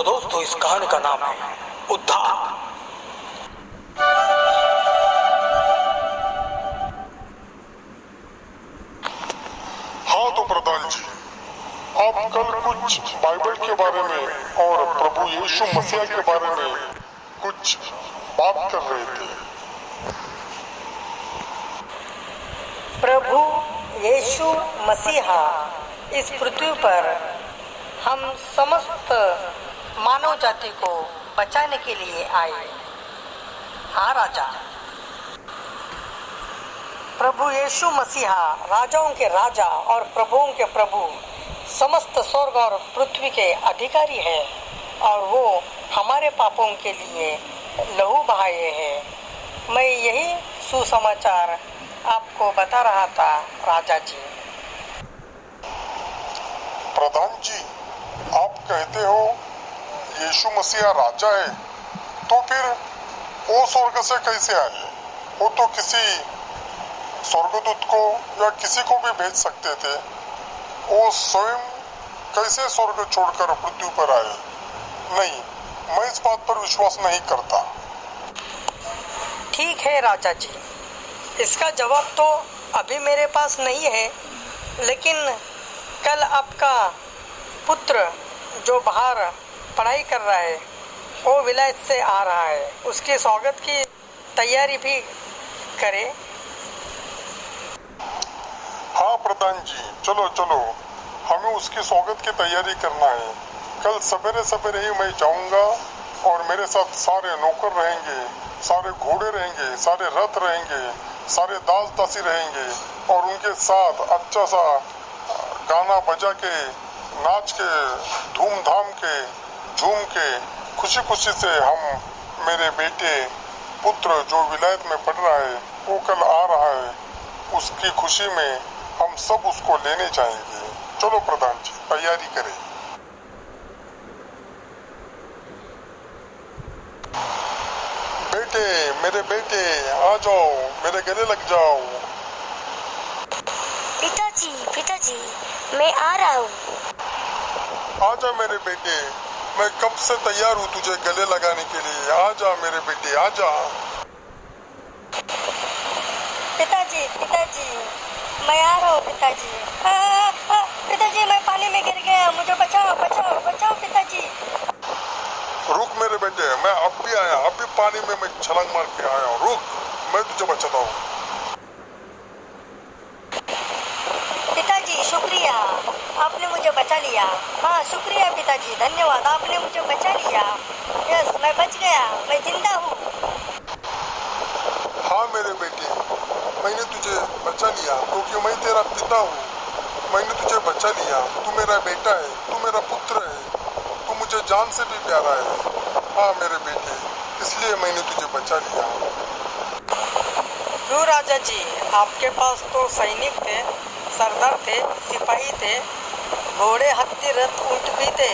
तो दोस्तों इस कहानी का नाम है उद्धार। हाँ तो प्रधान जी आप कल कुछ बाइबल के बारे में और प्रभु यीशु मसीह के बारे में कुछ बात कर रहे थे। प्रभु यीशु मसीहा इस पृथ्वी पर हम समस्त मानव जाति को बचाने के लिए आए। हाँ राजा। प्रभु यीशु मसीहा, राजाओं के राजा और प्रभुओं के प्रभु, समस्त स्वर्ग और पृथ्वी के अधिकारी है और वो हमारे पापों के लिए लहू बहाए हैं। मैं यही सुसमाचार आपको बता रहा था, राजा जी। प्रधान जी, आप कहते हो यीशु मसीह राजा है तो फिर वो स्वर्ग से कैसे आए? वो तो किसी स्वर्गदूत को या किसी को भी भेज सकते थे। वो स्वयं कैसे स्वर्ग छोड़कर पृथ्वी पर आए? नहीं, मैं इस बात पर विश्वास नहीं करता। ठीक है राजा जी, इसका जवाब तो अभी मेरे पास नहीं है, लेकिन कल आपका पुत्र जो बाहर पढ़ाई कर रहा है, वो विलायत से आ रहा है। उसके स्वागत की तैयारी भी करें। हाँ प्रधान जी, चलो चलो। हमें उसके स्वागत की तैयारी करना है। कल सवेरे सवेरे ही मैं जाऊँगा और मेरे साथ सारे नौकर रहेंगे, सारे घोड़े रहेंगे, सारे रथ रहेंगे, सारे दास दासी रहेंगे और उनके साथ अच्छा सा गाना बजा के, नाच के, धूमधाम के झूम के खुशी खुशी से हम मेरे बेटे पुत्र जो विलायत में पढ़ रहा है वो कल आ रहा है उसकी खुशी में हम सब उसको लेने जाएँगे। चलो प्रधान जी तैयारी करें। बेटे मेरे बेटे आ जाओ मेरे गले लग जाओ। पिताजी पिताजी मैं आ रहा हूँ। आ जा मेरे बेटे। मैं कब से तैयार हूँ तुझे गले लगाने के लिए? आ जा मेरे बेटे आ जा पिताजी पिताजी मैं आ रहा हूँ पिताजी। पिताजी मैं पानी में गिर गया मुझे बचाओ बचाओ बचाओ पिताजी। रुक मेरे बेटे मैं अब भी आया अब भी पानी में मैं छलांग मार के आया हूँ रुक। मैं तुझे बचाता हूँ पिताजी शुक्रिया आपने मुझे बचा लिया। हाँ शुक्रिया पिताजी धन्यवाद। आपने मुझे बचा लिया। यस मैं बच गया। मैं ज़िंदा हूँ। हाँ मेरे बेटे। मैंने तुझे बचा लिया क्योंकि मैं तेरा पिता हूँ। मैंने तुझे बचा लिया। तू मेरा बेटा है तू मेरा पुत्र है। तू मुझे जान से भी प्यारा है। हाँ मेरे बेटे इसलिए मैंने तुझे बचा लिया। क्यों राजा जी आपके पास तो सैनिक थे सरदार थे सिपाही थे। घोड़े हत्ती, रथ ऊँट भी थे।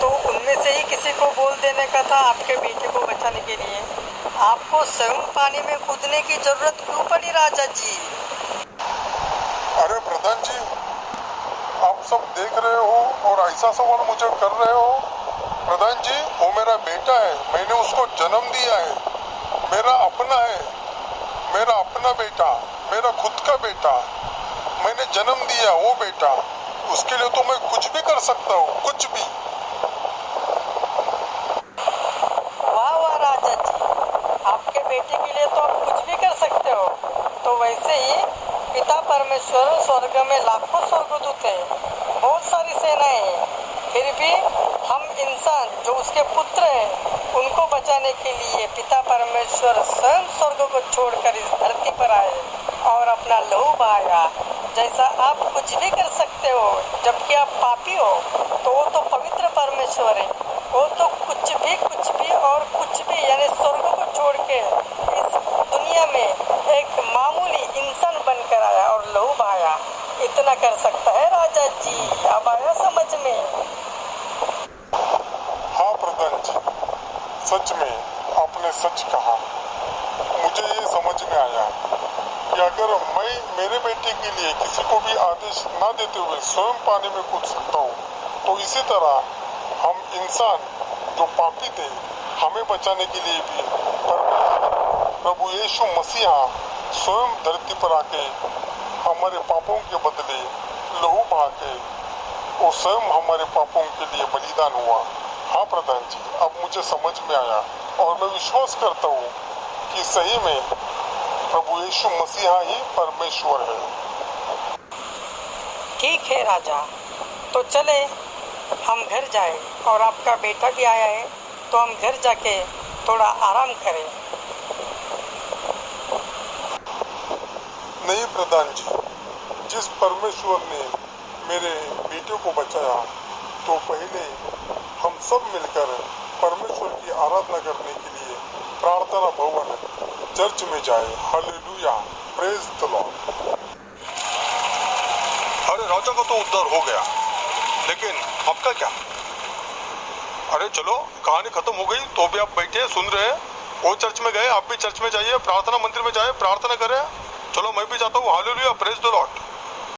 तो उनमें से ही किसी को बोल देने का था आपके बेटे को बचाने के लिए। आपको स्वयं पानी में कूदने की ज़रूरत क्यों पड़ी राजा जी? अरे प्रधान जी, आप सब देख रहे हो और ऐसा सवाल मुझे कर रहे हो। प्रधान जी, वो मेरा बेटा है, मैंने उसको जन्म दिया है। मेरा अपना है, मेरा अपना बेटा, मेरा खुद का बेटा। मैंने जन्म दिया वो बेटा। उसके लिए तो मैं कुछ भी कर सकता हूँ, कुछ भी। वाह वाह आपके बेटे के लिए तो आप कुछ भी कर सकते हो। तो वैसे ही पिता परमेश्वर स्वर्ग में लाखों स्वर्गदूत है, बहुत सारी सेनाएँ हैं। फिर भी हम इंसान जो उसके पुत्र हैं, उनको बचाने के लिए पिता परमेश्वर स्वयं स्वर्ग को छोड़कर इस धरती पर आए और अपना लहू बहाया। जैसा आप कुछ भी कर सकते हो, जबकि आप पापी हो तो वो तो पवित्र परमेश्वर है। वो तो कुछ भी कुछ भी और कुछ भी, यानी स्वर्ग को छोड़ के इस दुनिया में एक मामूली इंसान बनकर आया और लहू बहाया इतना कर सकता है राजा जी, अब आया समझ में। हाँ प्रधान जी, सच में आपने सच कहा। मुझे ये समझ में आया। अगर मैं मेरे बेटे के लिए किसी को भी आदेश ना देते हुए स्वयं पानी में कूद सकता हूँ। तो इसी तरह हम इंसान जो पापी थे, हमें बचाने के लिए भी प्रभु यीशु मसीहा स्वयं धरती पर आके हमारे पापों के बदले लहू बहा के वो स्वयं हमारे पापों के लिए बलिदान हुआ। हाँ प्रधान जी, अब मुझे समझ में आया और मैं विश्वास करता हूँ कि सही में प्रभु यीशु मसीहा ही परमेश्वर है। ठीक है राजा तो चले हम घर जाए और आपका बेटा भी आया है तो हम घर जाके थोड़ा आराम करें। नहीं प्रधान जी जिस परमेश्वर ने मेरे बेटे को बचाया तो पहले हम सब मिलकर परमेश्वर की आराधना करने के लिए प्रार्थना भवन चर्च में जाए। हालेलुया। प्रेज द लॉर्ड अरे, राजा का तो उद्धार हो गया। लेकिन आपका क्या? अरे, चलो, कहानी खत्म हो गई तो भी आप बैठे, सुन रहे वो चर्च में गए, आप भी चर्च में जाइए, प्रार्थना मंदिर में जाए, प्रार्थना करें। चलो, मैं भी जाता हूँ। Hallelujah praise the Lord